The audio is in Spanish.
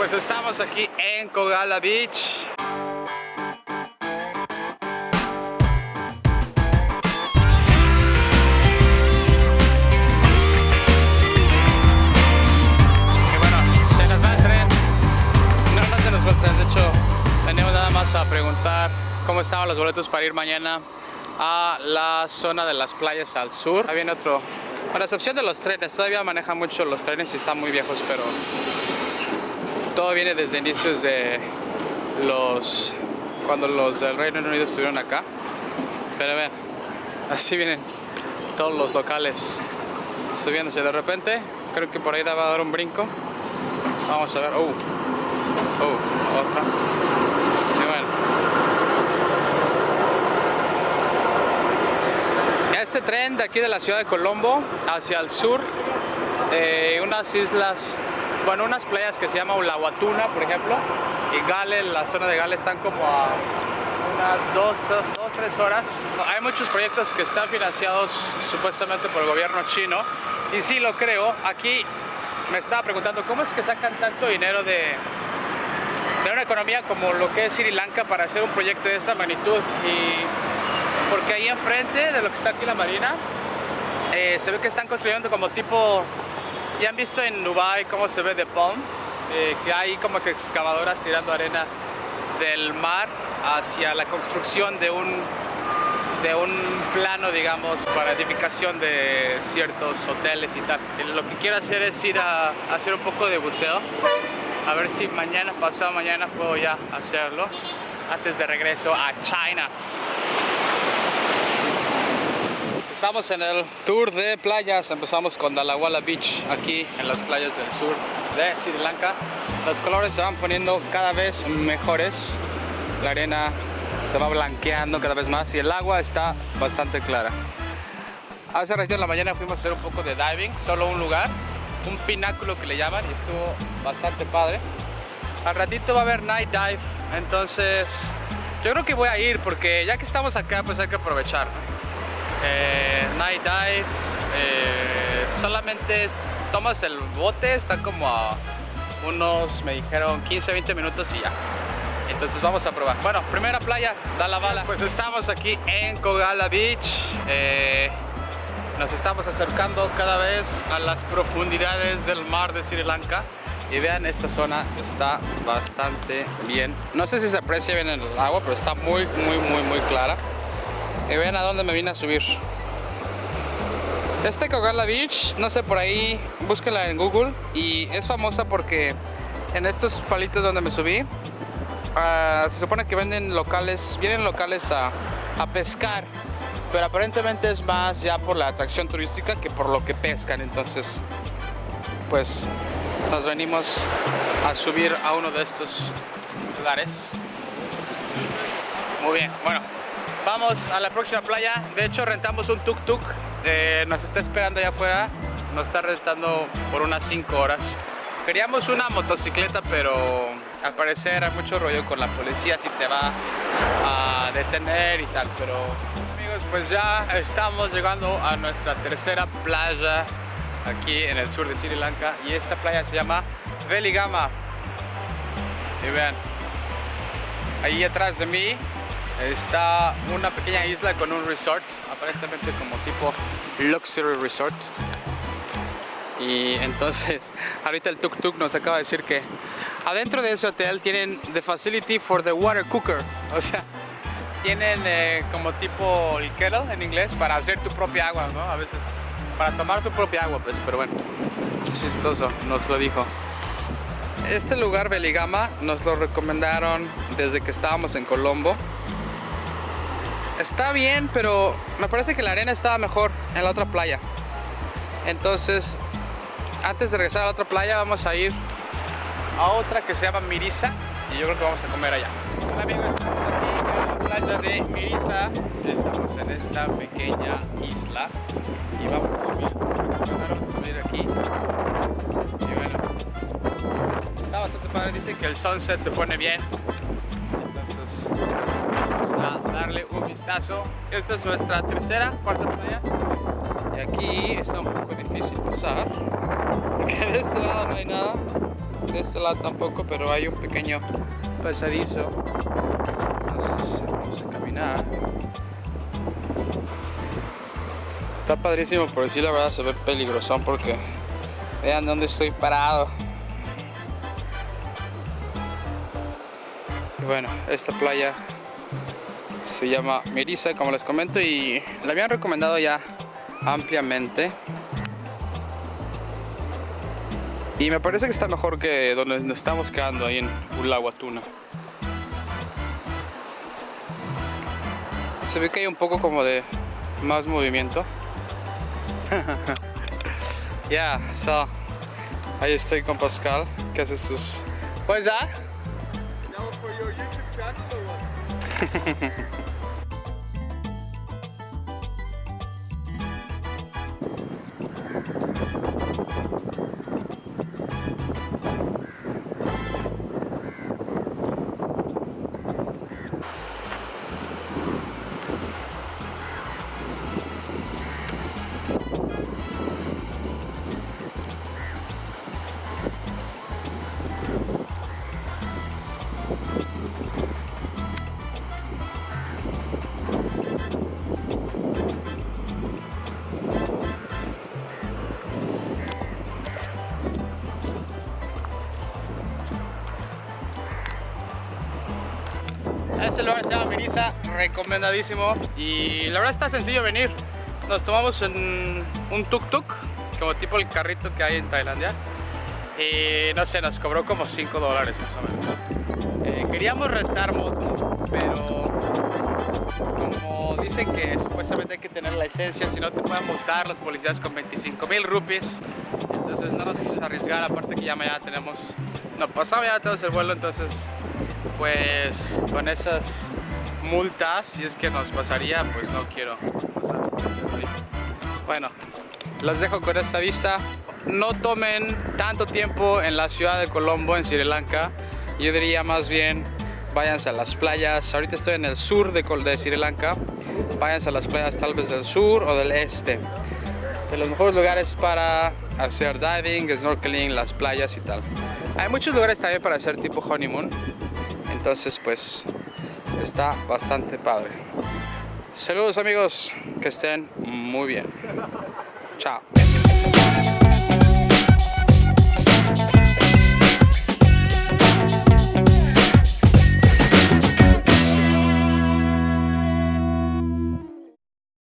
pues estamos aquí en Kogala Beach. Y bueno, se nos va el tren. No, no se nos va el tren, de hecho, venimos nada más a preguntar cómo estaban los boletos para ir mañana a la zona de las playas al sur. Ahí viene otro. Con excepción de los trenes, todavía manejan mucho los trenes y están muy viejos, pero todo viene desde inicios de los cuando los del Reino Unido estuvieron acá. Pero ven así vienen todos los locales subiéndose. De repente creo que por ahí va a dar un brinco. Vamos a ver. Oh oh otra. Y bueno. Este tren de aquí de la ciudad de Colombo hacia el sur eh, unas islas bueno, unas playas que se llama Ulahuatuna, por ejemplo, y Gale, la zona de Gale están como a unas dos, dos, tres horas. Hay muchos proyectos que están financiados supuestamente por el gobierno chino, y sí lo creo. Aquí me estaba preguntando cómo es que sacan tanto dinero de, de una economía como lo que es Sri Lanka para hacer un proyecto de esa magnitud. Y porque ahí enfrente de lo que está aquí la marina, eh, se ve que están construyendo como tipo ya han visto en Dubai cómo se ve de Palm, eh, que hay como que excavadoras tirando arena del mar hacia la construcción de un, de un plano, digamos, para edificación de ciertos hoteles y tal. Y lo que quiero hacer es ir a, hacer un poco de buceo, a ver si mañana, pasado mañana, puedo ya hacerlo antes de regreso a China. Estamos en el tour de playas, empezamos con Dalawala Beach, aquí en las playas del sur de Sri Lanka. Los colores se van poniendo cada vez mejores, la arena se va blanqueando cada vez más y el agua está bastante clara. Hace ratito en la mañana fuimos a hacer un poco de diving, solo un lugar, un pináculo que le llaman y estuvo bastante padre. Al ratito va a haber night dive, entonces yo creo que voy a ir porque ya que estamos acá pues hay que aprovechar eh, night dive eh, solamente tomas el bote está como a unos me dijeron 15 20 minutos y ya. Entonces vamos a probar. Bueno primera playa da la bala. Pues estamos aquí en Kogala Beach eh, nos estamos acercando cada vez a las profundidades del mar de Sri Lanka. Y vean esta zona está bastante bien. No sé si se aprecia bien en el agua pero está muy muy muy muy clara y vean a dónde me vine a subir. Este Kogala Beach, no sé, por ahí, búsquenla en Google. Y es famosa porque en estos palitos donde me subí, uh, se supone que venden locales, vienen locales a, a pescar. Pero aparentemente es más ya por la atracción turística que por lo que pescan. Entonces, pues nos venimos a subir a uno de estos lugares. Muy bien, bueno, Vamos a la próxima playa. De hecho, rentamos un tuk-tuk. Eh, nos está esperando allá afuera. Nos está rentando por unas 5 horas. Queríamos una motocicleta, pero al parecer hay mucho rollo con la policía si te va a detener y tal. Pero amigos, pues ya estamos llegando a nuestra tercera playa aquí en el sur de Sri Lanka. Y esta playa se llama Veligama. Y vean, ahí atrás de mí está una pequeña isla con un resort, aparentemente como tipo luxury resort. Y entonces, ahorita el tuk tuk nos acaba de decir que adentro de ese hotel tienen the facility for the water cooker. O sea, tienen eh, como tipo el kettle en inglés para hacer tu propia agua, ¿no? A veces para tomar tu propia agua, pues, pero bueno, chistoso, nos lo dijo. Este lugar Beligama nos lo recomendaron desde que estábamos en Colombo está bien, pero me parece que la arena estaba mejor en la otra playa. Entonces, antes de regresar a la otra playa, vamos a ir a otra que se llama Mirisa y yo creo que vamos a comer allá. Hola amigos, estamos aquí en la playa de Mirisa. Estamos en esta pequeña isla y vamos a subir, vamos a subir aquí. Y bueno, está bastante padre. Dicen que el sunset se pone bien. Esta es nuestra tercera, cuarta playa. Y aquí está un poco difícil pasar, porque de este lado no hay nada. de este lado tampoco, pero hay un pequeño pasadizo. Entonces vamos a caminar. Está padrísimo, pero sí la verdad se ve peligrosón porque vean dónde estoy parado. Y bueno, esta playa se llama Mirisa, como les comento, y la habían recomendado ya ampliamente. Y me parece que está mejor que donde nos estamos quedando ahí en Ulahuatuna. Se ve que hay un poco como de más movimiento. Ya, yeah, so ahí estoy con Pascal que hace sus. What is that? For your YouTube channel or what? recomendadísimo y la verdad está sencillo venir. Nos tomamos en un tuk-tuk, como tipo el carrito que hay en Tailandia y no sé, nos cobró como 5 dólares más o menos. Eh, queríamos rentar moto, pero como dicen que supuestamente hay que tener la licencia, si no te pueden multar los policías con 25 mil rupies, entonces no nos hizo arriesgar, aparte que ya mañana tenemos, no pasaba ya tenemos el vuelo, entonces pues con esas multas, si es que nos pasaría, pues no quiero Bueno, las dejo con esta vista. No tomen tanto tiempo en la ciudad de Colombo, en Sri Lanka. Yo diría más bien, váyanse a las playas. Ahorita estoy en el sur de Sri Lanka. Váyanse a las playas tal vez del sur o del este. De los mejores lugares para hacer diving, snorkeling, las playas y tal. Hay muchos lugares también para hacer tipo honeymoon. Entonces pues está bastante padre. Saludos amigos, que estén muy bien. Chao.